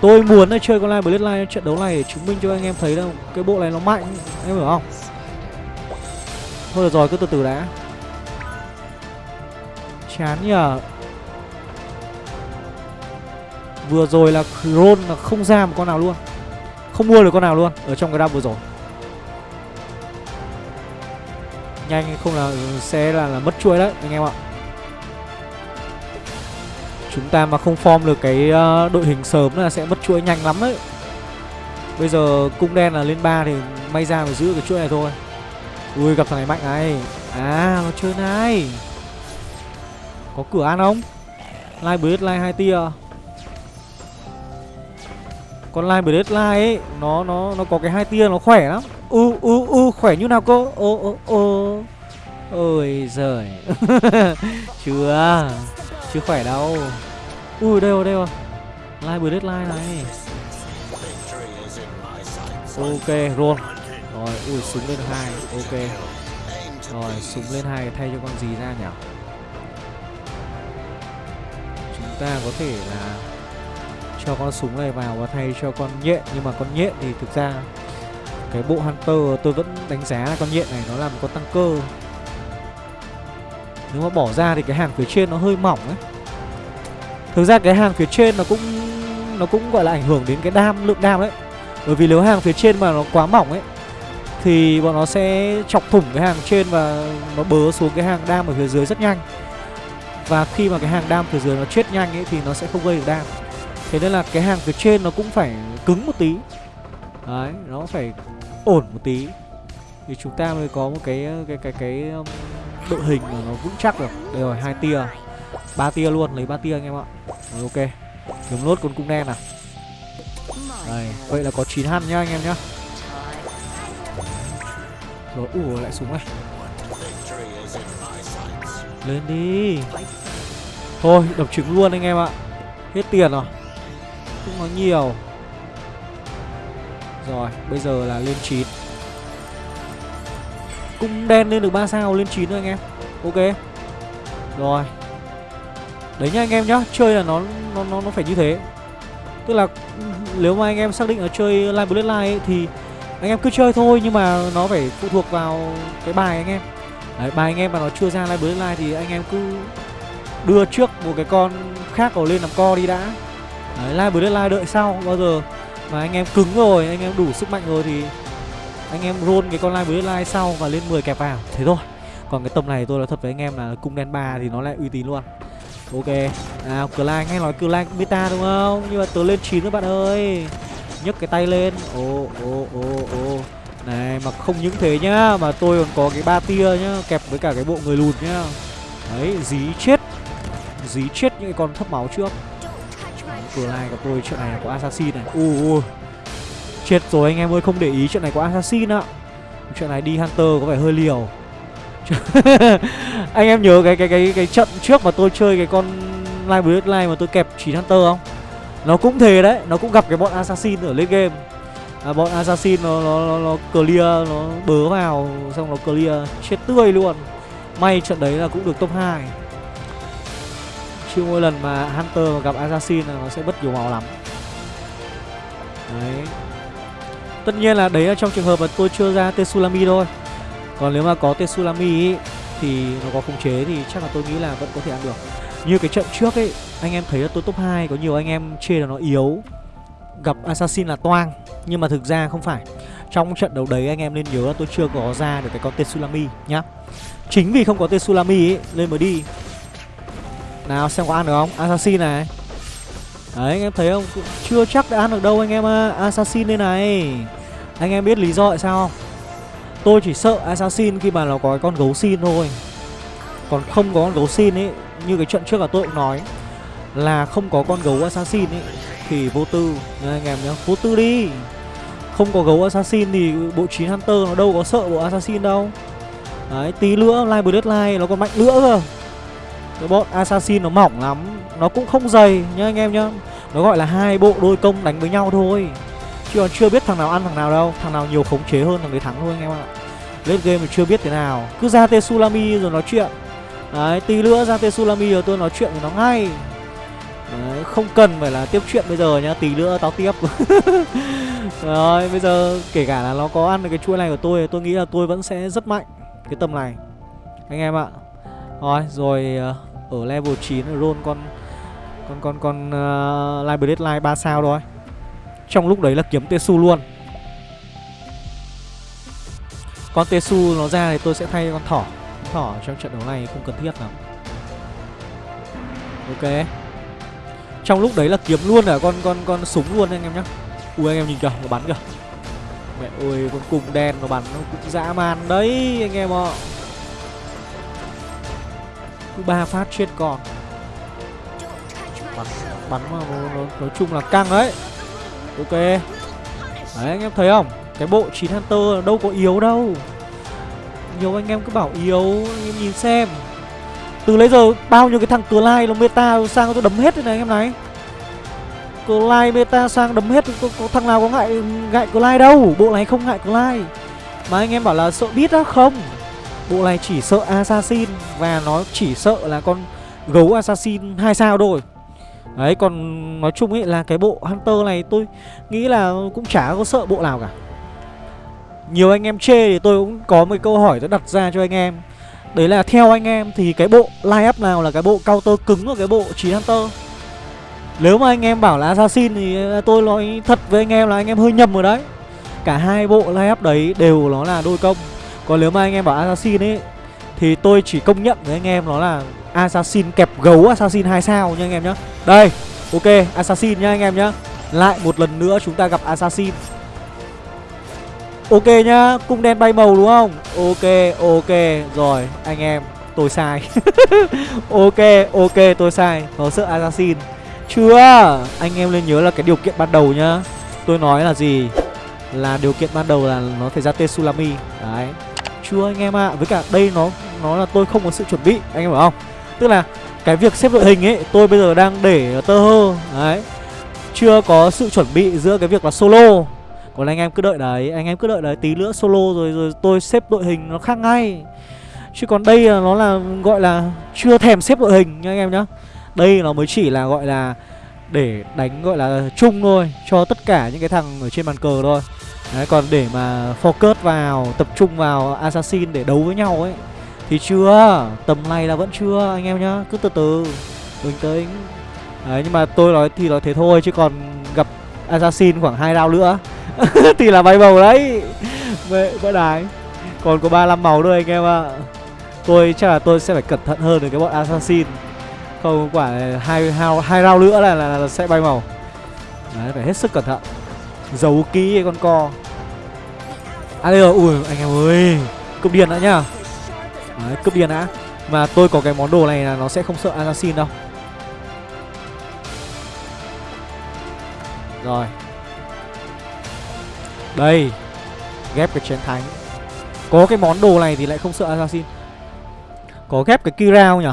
Tôi muốn là chơi con live Bloodline trận đấu này để chứng minh cho anh em thấy đâu cái bộ này nó mạnh Em hiểu không? Thôi được rồi cứ từ từ đã. Chán nhờ. Vừa rồi là Kron là không ra một con nào luôn. Không mua được con nào luôn Ở trong cái đam vừa rồi. Nhanh không là ừ, sẽ là, là mất chuỗi đấy anh em ạ. Chúng ta mà không form được cái ờ, đội hình sớm là sẽ mất chuỗi nhanh lắm đấy. Bây giờ cung đen là lên 3 thì may ra phải giữ cái chuỗi này thôi. Ui, gặp thằng này mạnh này. À nó chơi này. Có cửa ăn không? Live Blade Live 2 tia. Con line deadline ấy, nó nó nó có cái hai tia, nó khỏe lắm. U u u khỏe như nào cô ô ô ô ôi giời. Chưa chưa khỏe đâu. Ui đây rồi đây rồi. Line deadline này. Ok roll. Rồi, ui súng lên hai, ok. Rồi, súng lên hai thay cho con gì ra nhỉ? Chúng ta có thể là cho con súng này vào và thay cho con nhện. Nhưng mà con nhện thì thực ra cái bộ hunter tôi vẫn đánh giá là con nhện này nó là một con tăng cơ nếu mà bỏ ra thì cái hàng phía trên nó hơi mỏng ấy. Thực ra cái hàng phía trên nó cũng nó cũng gọi là ảnh hưởng đến cái đam, lượng đam đấy. Bởi vì nếu hàng phía trên mà nó quá mỏng ấy, thì bọn nó sẽ chọc thủng cái hàng trên và nó bớ xuống cái hàng đam ở phía dưới rất nhanh. Và khi mà cái hàng đam phía dưới nó chết nhanh ấy thì nó sẽ không gây được đam. Thế nên là cái hàng phía trên nó cũng phải cứng một tí. Đấy, nó phải ổn một tí. Thì chúng ta mới có một cái cái cái cái cái đội hình mà nó vững chắc được. Đây rồi, hai tia. Ba tia luôn, lấy ba tia anh em ạ. Rồi, ok. Kiếm lốt con cung đen nào. Đây, vậy là có 9 hăn nhá anh em nhá. Rồi ủ lại súng này. Lên đi. Thôi, đập trứng luôn anh em ạ. Hết tiền rồi. Không nói nhiều. Rồi, bây giờ là lên 9 Cung đen lên được 3 sao lên 9 thôi anh em. Ok. Rồi. Đấy nhá anh em nhá Chơi là nó nó nó, nó phải như thế. Tức là ừ, nếu mà anh em xác định là chơi Line Bloodline ấy, thì anh em cứ chơi thôi nhưng mà nó phải phụ thuộc vào cái bài anh em. Đấy, bài anh em mà nó chưa ra Line Bloodline thì anh em cứ đưa trước một cái con khác vào lên làm co đi đã. Đấy, Line Bloodline đợi sau bao giờ mà anh em cứng rồi, anh em đủ sức mạnh rồi thì anh em roll cái con line bloodline sau và lên 10 kẹp vào. Thế thôi. Còn cái tầm này tôi nói thật với anh em là cung đen 3 thì nó lại uy tín luôn. Ok. Nào cửa lai nghe nói cửa lai meta đúng không? Nhưng mà tớ lên 9 các bạn ơi. Nhấc cái tay lên. Ô ô ô ô này, mà không những thế nhá, mà tôi còn có cái ba tia nhá, kẹp với cả cái bộ người lùn nhá. Đấy, dí chết. Dí chết những cái con thấp máu trước. Cửa lai gặp tôi chuyện này là có assassin này. Ui ui. Chết rồi anh em ơi không để ý chuyện này có assassin ạ. Chuyện này đi hunter có vẻ hơi liều. Anh em nhớ cái cái cái cái trận trước mà tôi chơi cái con Live Bloodline mà tôi kẹp 9 hunter không? Nó cũng thế đấy Nó cũng gặp cái bọn assassin ở lên game. À, Bọn assassin nó, nó, nó, nó clear Nó bớ vào xong nó clear Chết tươi luôn. May trận đấy là cũng được top 2 Chứ mỗi lần mà Hunter mà gặp Assassin là nó sẽ bất nhiều màu lắm. Đấy. Tất nhiên là đấy là trong trường hợp mà tôi chưa ra Tetsulami thôi. Còn nếu mà có Tetsulami ấy, thì nó có khống chế thì chắc là tôi nghĩ là vẫn có thể ăn được. Như cái trận trước ấy, anh em thấy là tôi top 2 có nhiều anh em chê là nó yếu. Gặp Assassin là toang Nhưng mà thực ra không phải. Trong trận đấu đấy anh em nên nhớ là tôi chưa có ra được cái con Tetsulami nhá. Chính vì không có Tetsulami ấy, lên mới đi. Nào xem có ăn được không? Assassin này. Đấy, anh em thấy không? Chưa chắc đã ăn được đâu anh em à. Assassin đây này. Anh em biết lý do tại sao không? Tôi chỉ sợ Assassin khi mà nó có cái con gấu xin thôi. Còn không có con gấu xin ấy, Như cái trận trước là tôi cũng nói, Là không có con gấu Assassin ấy, Thì vô tư. Nha anh em nhá, Vô tư đi. Không có gấu Assassin thì bộ 9 Hunter nó đâu có sợ bộ Assassin đâu. Đấy, tí nữa Live Bloodline nó còn mạnh nữa cơ cái bọn assassin nó mỏng lắm nó cũng không dày nhá anh em nhá. Nó gọi là hai bộ đôi công đánh với nhau thôi. Chứ còn chưa biết thằng nào ăn thằng nào đâu thằng nào nhiều khống chế hơn thằng đấy thắng thôi anh em ạ. Lên game thì chưa biết thế nào. Cứ ra Tetsulami rồi nói chuyện. Đấy tí nữa ra Tetsulami rồi tôi nói chuyện với nó ngay. Đấy, không cần phải là tiếp chuyện bây giờ nhá tí nữa tao tiếp. Rồi bây giờ kể cả là nó có ăn được cái chuỗi này của tôi tôi nghĩ là tôi vẫn sẽ rất mạnh cái tầm này. Anh em ạ. Rồi, rồi ờ, ở level 9 roll con con con con uh, live deadline 3 sao thôi. Trong lúc đấy là kiếm Tesu luôn. Con Tesu nó ra thì tôi sẽ thay con thỏ. Thỏ trong trận đấu này không cần thiết lắm. Ok. Trong lúc đấy là kiếm luôn cả con con con súng luôn anh em nhá. Ui anh em nhìn kìa, nó bắn kìa. Mẹ ơi, con cùng đen nó bắn nó cũng dã man đấy anh em ạ cứ ba phát chết còn. Bắn bắn mà nó, nó, nói chung là căng đấy. Ok. Đấy anh em thấy không? Cái bộ 9 hunter đâu có yếu đâu. Nhiều anh em cứ bảo yếu anh em nhìn xem. Từ lấy giờ bao nhiêu cái thằng cờ lai nó meta sang tôi đấm hết thế này anh em này. Cờ lai meta sang đấm hết có, có, thằng nào có ngại ngại cờ lai đâu? Bộ này không ngại cờ lai Mà anh em bảo là sợ biết á Không. Bộ này chỉ sợ assassin Và nó chỉ sợ là con gấu assassin hai sao thôi. Đấy, còn nói chung ấy là cái bộ Hunter này tôi nghĩ là cũng chả có sợ bộ nào cả. Nhiều anh em chê thì tôi cũng có một câu hỏi tôi đặt ra cho anh em. Đấy là theo anh em thì cái bộ line up nào là cái bộ counter cứng của cái bộ 9 Hunter? Nếu mà anh em bảo là Assassin thì tôi nói thật với anh em là anh em hơi nhầm rồi đấy. Cả hai bộ line up đấy đều nó là đôi công. Còn nếu mà anh em bảo Assassin ấy Thì tôi chỉ công nhận với anh em nó là Assassin kẹp gấu Assassin 2 sao nha anh em nhá. Đây, ok, Assassin nhá anh em nhá. Lại một lần nữa chúng ta gặp Assassin. Ok nhá, cung đen bay màu đúng không? Ok, ok, rồi anh em, tôi sai. Ok, ok, tôi sai Nó sợ Assassin. Chưa, anh em nên nhớ là cái điều kiện ban đầu nhá. Tôi nói là gì? Là điều kiện ban đầu là nó phải ra Tsunami Đấy. Chưa anh em ạ, à. với cả đây nó nó là tôi không có sự chuẩn bị Anh em hiểu không? Tức là cái việc xếp đội hình ấy Tôi bây giờ đang để tơ hơ. Đấy. Chưa có sự chuẩn bị giữa cái việc là solo. Còn anh em cứ đợi đấy Anh em cứ đợi đấy Tí nữa solo rồi rồi tôi xếp đội hình nó khác ngay. Chứ còn đây là nó là gọi là Chưa thèm xếp đội hình nha anh em nhá. Đây nó mới chỉ là gọi là Để đánh gọi là chung thôi Cho tất cả những cái thằng ở trên bàn cờ thôi. Đấy còn để mà focus vào Tập trung vào assassin để đấu với nhau ấy thì chưa Tầm này là vẫn chưa anh em nhá Cứ từ từ Bình tĩnh. Đấy nhưng mà tôi nói thì nói thế thôi Chứ còn gặp Assassin khoảng hai round nữa Thì là bay bầu đấy. Mẹ vỡ đái Còn có 35 màu thôi anh em ạ. À. Tôi chắc là tôi sẽ phải cẩn thận hơn với cái bọn Assassin. Không quả hai, hai, hai round nữa là, là, là sẽ bay màu Đấy phải hết sức cẩn thận. Giấu kỹ con co. À đây rồi, ui anh em ơi. Cướp điện đã nhá. Đấy, cướp điên đã. Mà tôi có cái món đồ này là nó sẽ không sợ assassin đâu. Rồi. Đây. Ghép cái chén thánh. Có cái món đồ này thì lại không sợ assassin. Có ghép cái Kira không nhỉ?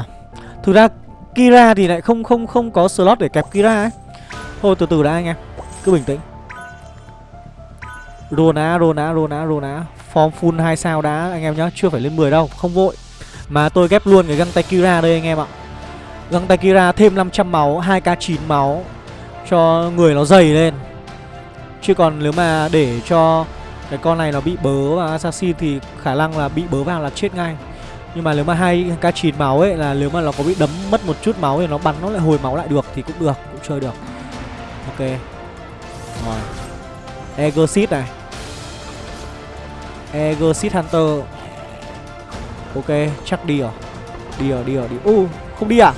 Thực ra Kira thì lại không không không có slot để kẹp Kira ấy. Thôi từ từ đã anh em. Cứ bình tĩnh. Rona, Rona, Rona, Rona Form full 2 sao đã anh em nhá. Chưa phải lên 10 đâu, không vội. Mà tôi ghép luôn cái găng tay Kira đây anh em ạ. Găng tay Kira thêm 500 máu 2k9 máu Cho người nó dày lên. Chứ còn nếu mà để cho Cái con này nó bị bớ và Assassin Thì khả năng là bị bớ vào là chết ngay. Nhưng mà nếu mà hai k 9 máu ấy Là nếu mà nó có bị đấm mất một chút máu Thì nó bắn nó lại hồi máu lại được Thì cũng được, cũng chơi được. Ok. Rồi. Exit này. Exit Hunter. Ok, chắc đi rồi. Đi rồi đi rồi đi. Uh, không đi à?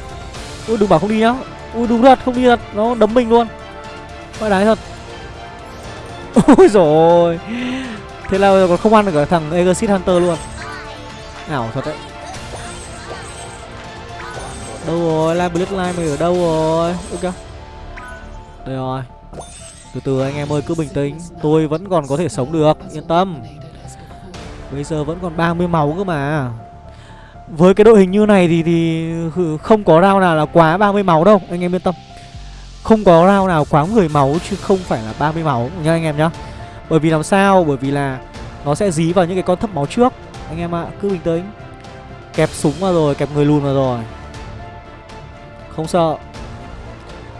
Ui, đừng bảo không đi nhá. Ui, đúng thật, không đi thật. Nó đấm mình luôn. Quay đáy thật. Ôi rồi Thế là còn không ăn được cả thằng Exit Hunter luôn. Ảo thật đấy. Đâu rồi, Line Black Line mày ở đâu rồi? Ok. Đây rồi. Từ từ anh em ơi cứ bình tĩnh. Tôi vẫn còn có thể sống được Yên tâm. Bây giờ vẫn còn 30 máu cơ mà. Với cái đội hình như này thì thì không có round nào là quá 30 máu đâu Anh em yên tâm. Không có round nào quá 10 máu chứ không phải là 30 máu nha anh em nhá. Bởi vì làm sao? Bởi vì là nó sẽ dí vào những cái con thấp máu trước. Anh em ạ, à, cứ bình tĩnh. Kẹp súng vào rồi, kẹp người lùn vào rồi. Không sợ.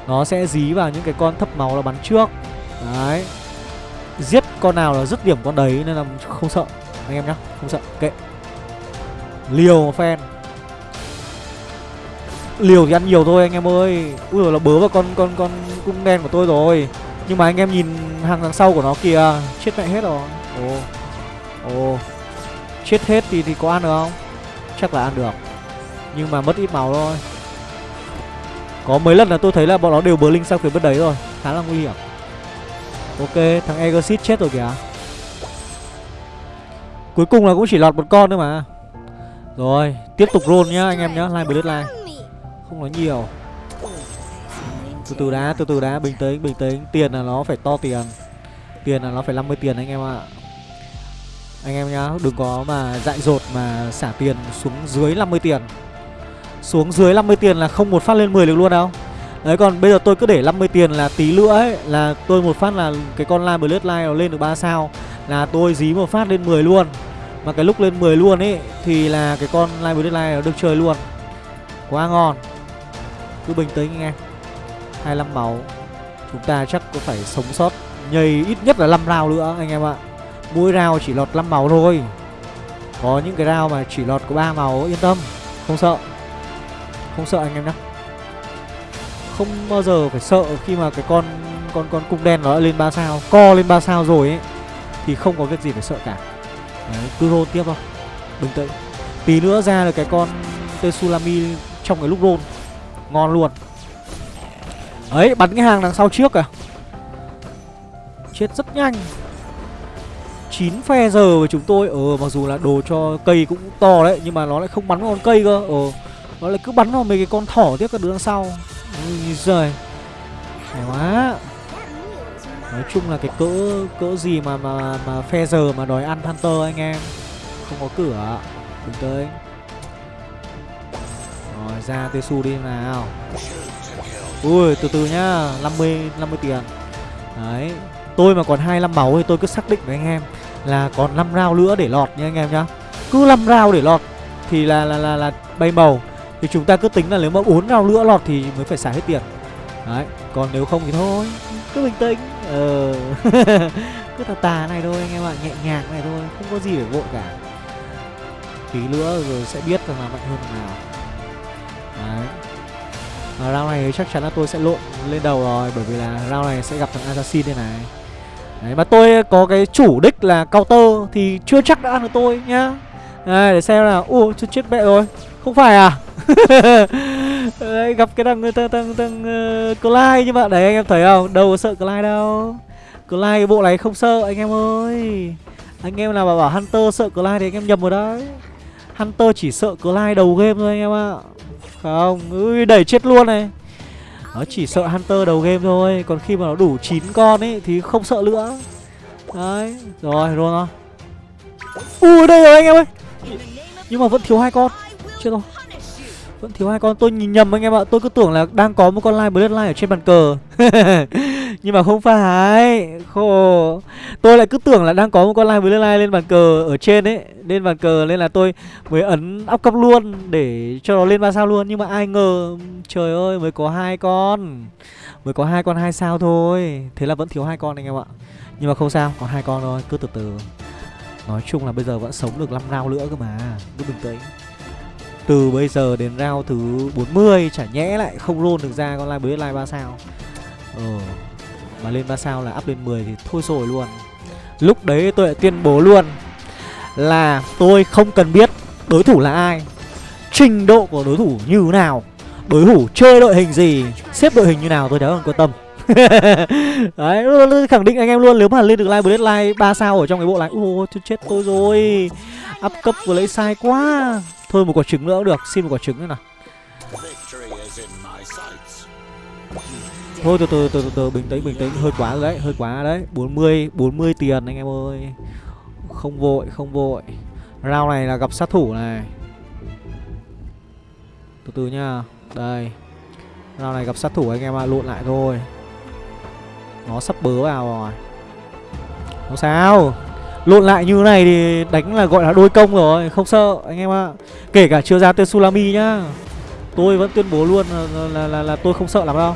Nó sẽ dí vào những cái con thấp máu là bắn trước. Đấy. Giết con nào là dứt điểm con đấy nên là không sợ, anh em nhá, không sợ. Kệ. Liều fan liều thì ăn nhiều thôi anh em ơi. Ui rồi nó bớ vào con con con cung đen của tôi rồi. Nhưng mà anh em nhìn hàng đằng sau của nó kìa, chết mẹ hết rồi. Ồ. Ồ. Chết hết thì thì có ăn được không? Chắc là ăn được. Nhưng mà mất ít máu thôi có mấy lần là tôi thấy là bọn nó đều bờ linh sang phía bên đấy rồi. Khá là nguy hiểm. Ok, thằng exit chết rồi kìa. Cuối cùng là cũng chỉ lọt một con thôi mà. Rồi, Tiếp tục roll nhá, anh em nhá, Line Bloodline Không nói nhiều. Từ từ đá Từ từ đá Bình tĩnh Bình tĩnh. Tiền là nó phải to tiền. Tiền là nó phải 50 tiền anh em ạ. Anh em nhá, Đừng có mà dại dột mà xả tiền xuống dưới 50 tiền. Xuống dưới 50 tiền là không một phát lên 10 được luôn đâu. Đấy, còn bây giờ tôi cứ để 50 tiền là tí nữa ấy, Là tôi một phát là cái con Live Line Bloodline nó lên được 3 sao, Là tôi dí một phát lên 10 luôn. Mà cái lúc lên 10 luôn ấy, Thì là cái con Live Blood Deadline nó được chơi luôn. Quá ngon. Cứ bình tĩnh anh em 25 máu. Chúng ta chắc có phải sống sót Nhầy ít nhất là 5 round nữa, anh em ạ. Mỗi round chỉ lọt 5 máu thôi. Có những cái round mà chỉ lọt có 3 máu, Yên tâm. Không sợ. Không sợ anh em nhé Không bao giờ phải sợ khi mà cái con con con cung đen nó đã lên 3 sao Co lên 3 sao rồi ấy Thì không có việc gì phải sợ cả. Đấy, cứ roll tiếp thôi. Bình tĩnh. Tí nữa ra được cái con Tsunami trong cái lúc roll. Ngon luôn. Ấy bắn cái hàng đằng sau trước à? Chết rất nhanh. 9 phe giờ với chúng tôi. Ờ mặc dù là đồ cho cây cũng to đấy Nhưng mà nó lại không bắn con cây cơ. Ờ. Nó lại cứ bắn vào mấy cái con thỏ tiếp các đứa đằng sau. Ui giời. Hay quá. Nói chung là cái cỡ cỡ gì mà mà mà phe giờ mà đòi ăn Hunter anh em. Không có cửa. Đừng tới. Rồi ra Tesu đi nào. Ui từ từ nhá. 50 50 tiền. Đấy. Tôi mà còn 25 máu thì tôi cứ xác định với anh em Là còn 5 round nữa để lọt nha anh em nhá. Cứ 5 round để lọt Thì là là là, là bay màu. Thì chúng ta cứ tính là nếu mà 4 round nữa lọt thì mới phải xài hết tiền. Đấy Còn nếu không thì thôi Cứ bình tĩnh. Ờ Cứ tà tà này thôi anh em ạ Nhẹ nhàng này thôi Không có gì phải vội cả. Tí nữa rồi sẽ biết rằng là mạnh hơn nào. Đấy. À, Round này chắc chắn là tôi sẽ lộn lên đầu rồi Bởi vì là round này sẽ gặp thằng Assassin đây này. Đấy mà tôi có cái chủ đích là counter Thì chưa chắc đã ăn được tôi nhá. Đây để xem nào Ủa chết mẹ rồi. Không phải à? đấy, Gặp cái thằng thằng thằng, thằng uh, Clyde nhưng mà đấy anh em thấy không? Đâu có sợ Clyde đâu. Clyde cái bộ này không sợ anh em ơi. Anh em nào mà bảo Hunter sợ Clyde thì anh em nhầm rồi đấy. Hunter chỉ sợ Clyde đầu game thôi anh em ạ. Không, ui đẩy chết luôn này. Nó chỉ sợ Hunter đầu game thôi. Còn khi mà nó đủ 9 con ấy thì không sợ nữa. Đấy, rồi, rồi Ui đây rồi anh em ơi. Nhưng mà vẫn thiếu hai con. Chết rồi vẫn thiếu hai con. Tôi nhìn nhầm anh em ạ. Tôi cứ tưởng là đang có một con live bloodline ở trên bàn cờ. Nhưng mà không phải. Khổ. Tôi lại cứ tưởng là đang có một con live bloodline lên bàn cờ ở trên ấy. Lên bàn cờ nên là tôi mới ấn áp cấp luôn để cho nó lên ba sao luôn. Nhưng mà ai ngờ, trời ơi, mới có hai con. Mới có hai con hai sao thôi. Thế là vẫn thiếu hai con anh em ạ. Nhưng mà không sao, có hai con thôi. Cứ từ từ. Nói chung là bây giờ vẫn sống được 5 round nữa cơ mà. Cứ bình tĩnh từ bây giờ đến round thứ 40 chả nhẽ lại không roll được ra con live bới live 3 sao? Ờ Mà lên 3 sao là up lên 10 thì thôi rồi luôn. Lúc đấy tôi lại tuyên bố luôn Là tôi không cần biết đối thủ là ai, Trình độ của đối thủ như nào, Đối thủ chơi đội hình gì, Xếp đội hình như nào tôi chẳng quan tâm. Đấy khẳng định anh em luôn, Nếu mà lên được live Bloodline 3 sao ở trong cái bộ này, Ôi, chết tôi rồi. Up cấp vừa lấy sai quá. Thôi một quả trứng nữa cũng được Xin một quả trứng nữa nào. Thôi từ từ từ từ, từ bình tĩnh bình tĩnh. Hơi quá rồi đấy hơi quá đấy. 40 40 tiền anh em ơi. Không vội không vội. Round này là gặp sát thủ này. Từ từ nha đây. Round này gặp sát thủ anh em ạ à, lộn lại thôi. Nó sắp bớ vào rồi. Không sao. Lộn lại như này thì đánh là gọi là đôi công rồi Không sợ anh em ạ. Kể cả chưa ra tên Sulami nhá. Tôi vẫn tuyên bố luôn là, là, là, là tôi không sợ lắm đâu.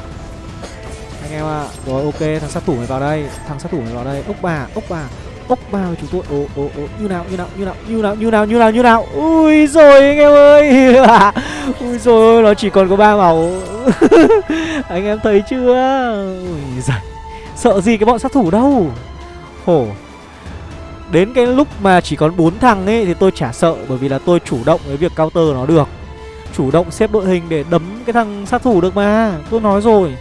Anh em ạ Rồi ok thằng sát thủ này vào đây Thằng sát thủ này vào đây. Ốc bà ốc bà ốc bà của chúng tôi. Ồ ồ ồ như nào như nào như nào như nào như nào như nào như nào. Ui rồi anh em ơi. Ui rồi nó chỉ còn có ba màu. Anh em thấy chưa? Ui giời sợ gì cái bọn sát thủ đâu? Khổ Đến cái lúc mà chỉ còn bốn thằng ấy thì tôi chả sợ bởi vì là tôi chủ động với việc counter nó được. Chủ động xếp đội hình để đấm cái thằng sát thủ được mà. Tôi nói rồi.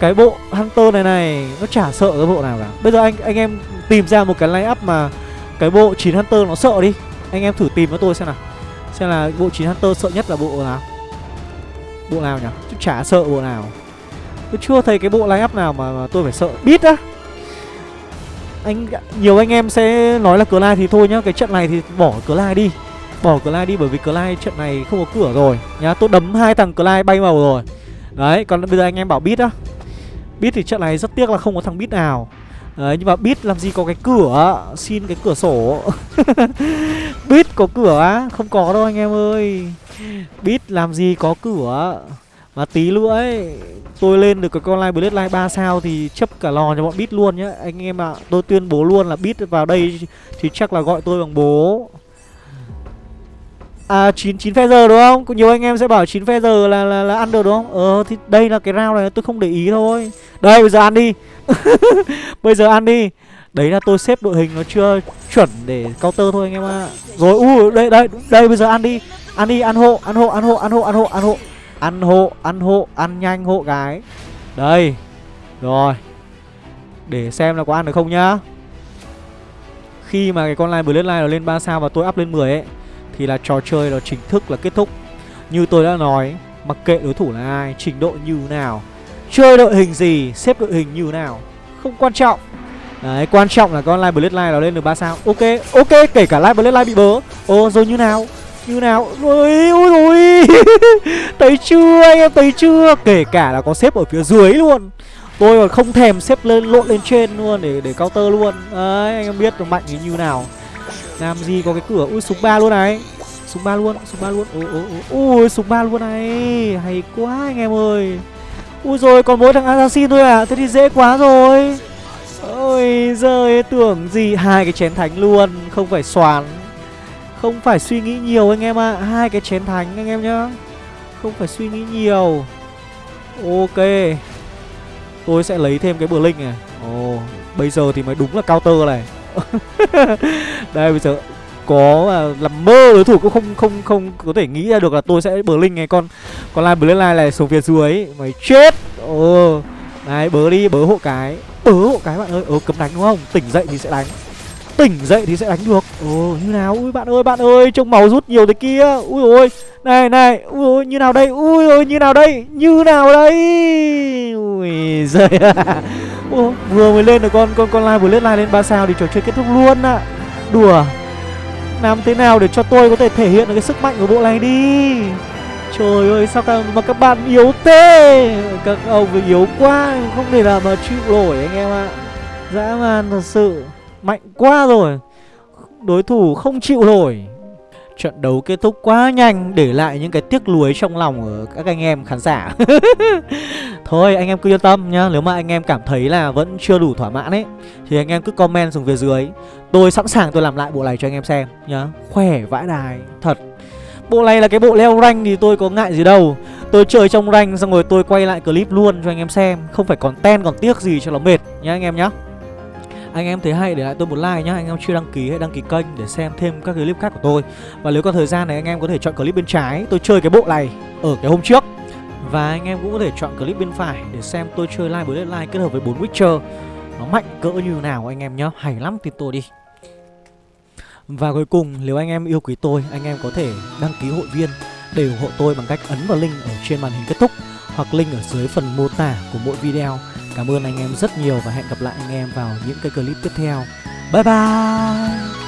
Cái bộ Hunter này này nó chả sợ cái bộ nào cả. Bây giờ anh anh em tìm ra một cái line up mà cái bộ 9 Hunter nó sợ đi. Anh em thử tìm với tôi xem nào. Xem là bộ 9 Hunter sợ nhất là bộ nào. Bộ nào nhỉ? Chứ chả sợ bộ nào. Tôi chưa thấy cái bộ line up nào mà, mà tôi phải sợ. Biết á anh, nhiều anh em sẽ nói là cờ lai thì thôi nhá, cái trận này thì bỏ cờ lai đi. Bỏ cờ lai đi bởi vì cờ lai trận này không có cửa rồi. Nhá, tôi đấm hai thằng cờ lai bay màu rồi. Đấy, còn bây giờ anh em bảo bít á. Bít thì trận này rất tiếc là không có thằng bít nào. Đấy, nhưng mà biết làm gì có cái cửa Xin cái cửa sổ. Biết có cửa á? Không có đâu anh em ơi. Biết làm gì có cửa mà tí nữa ấy Tôi lên được cái con live Blade Live 3 sao Thì chấp cả lò cho bọn bit luôn nhá Anh em ạ à, Tôi tuyên bố luôn là bit vào đây Thì chắc là gọi tôi bằng bố À 9 9 phe giờ đúng không? Có nhiều anh em sẽ bảo 9 phe giờ là là là ăn được đúng không? Ờ thì đây là cái round này tôi không để ý thôi. Đây bây giờ ăn đi. bây giờ ăn đi. Đấy là tôi xếp đội hình nó chưa chuẩn để counter thôi anh em ạ. À. Rồi u đây đây đây bây giờ ăn đi. Ăn đi, ăn hộ, ăn hộ, ăn hộ, ăn hộ, ăn hộ, ăn hộ. Ăn hộ, ăn hộ, ăn nhanh hộ gái. Đây. Rồi. Để xem là có ăn được không nhá. Khi mà cái con line Bloodline nó lên 3 sao và tôi up lên 10 ấy thì là trò chơi nó chính thức là kết thúc Như tôi đã nói Mặc kệ đối thủ là ai, trình độ như nào Chơi đội hình gì, xếp đội hình như nào Không quan trọng Đấy, quan trọng là con Live Bloodline nó lên được 3 sao Ok, ok, kể cả Live Bloodline bị bớ Ồ, rồi như nào như nào? Ôi, ôi ôi. Thấy chưa, anh em? Thấy chưa? Kể cả là có xếp ở phía dưới luôn. Tôi còn không thèm xếp lên lộn lên trên luôn để để counter luôn. Đấy, anh em biết được mạnh như nào. Làm gì có cái cửa? Ui súng ba luôn này. Súng ba luôn súng ba luôn. Ui ui ui súng ba luôn này. Hay quá anh em ơi. Ui rồi còn mỗi thằng assassin thôi à? Thế thì dễ quá rồi. Ôi giời tưởng gì hai cái chén thánh luôn. Không phải xoàn không phải suy nghĩ nhiều anh em ạ. À. hai cái chén thánh anh em nhá. Không phải suy nghĩ nhiều. Ok. Tôi sẽ lấy thêm cái bờ linh này. Ồ bây giờ thì mới đúng là counter này. Đây bây giờ có à, làm mơ đối thủ cũng không không không có thể nghĩ ra được là tôi sẽ bờ linh này. Con con lai bờ line này xuống phía dưới. Mày chết. Ồ này bớ đi bớ hộ cái. Bớ hộ cái bạn ơi. Ồ cấm đánh đúng không? Tỉnh dậy thì sẽ đánh tỉnh dậy thì sẽ đánh được ồ như nào ui bạn ơi bạn ơi trông máu rút nhiều thế kia ui ôi này này ui ôi như nào đây ui ôi như nào đây như nào đây ui giời Ủa, vừa mới lên được con con con live vừa lên live lên 3 sao thì trò chơi kết thúc luôn ạ. À. Đùa. Làm thế nào để cho tôi có thể thể hiện được cái sức mạnh của bộ này đi. Trời ơi sao các, mà các bạn yếu thế Các ông yếu quá Không thể nào mà chịu nổi anh em ạ à. Dã man thật sự Mạnh quá rồi. Đối thủ không chịu nổi. Trận đấu kết thúc quá nhanh, Để lại những cái tiếc nuối trong lòng của các anh em khán giả. Thôi, anh em cứ yên tâm nhá. Nếu mà anh em cảm thấy là vẫn chưa đủ thỏa mãn ấy, Thì anh em cứ comment xuống phía dưới. Tôi sẵn sàng tôi làm lại bộ này cho anh em xem nhá. Khỏe vãi đài, Thật. Bộ này là cái bộ leo rank thì tôi có ngại gì đâu. Tôi chơi trong rank xong rồi tôi quay lại clip luôn cho anh em xem. Không phải còn ten còn tiếc gì cho nó mệt nhá anh em nhá anh em thấy hay, để lại tôi một like nhá. Anh em chưa đăng ký hãy đăng ký kênh để xem thêm các clip khác của tôi. Và nếu có thời gian này, anh em có thể chọn clip bên trái. Tôi chơi cái bộ này ở cái hôm trước. Và anh em cũng có thể chọn clip bên phải để xem tôi chơi live với live kết hợp với 4 Witcher. Nó mạnh cỡ như nào anh em nhá. Hay lắm thì tôi đi. Và cuối cùng, nếu anh em yêu quý tôi, Anh em có thể đăng ký hội viên để ủng hộ tôi bằng cách ấn vào link ở trên màn hình kết thúc hoặc link ở dưới phần mô tả của mỗi video. Cảm ơn anh em rất nhiều và hẹn gặp lại anh em vào những cái clip tiếp theo. Bye bye!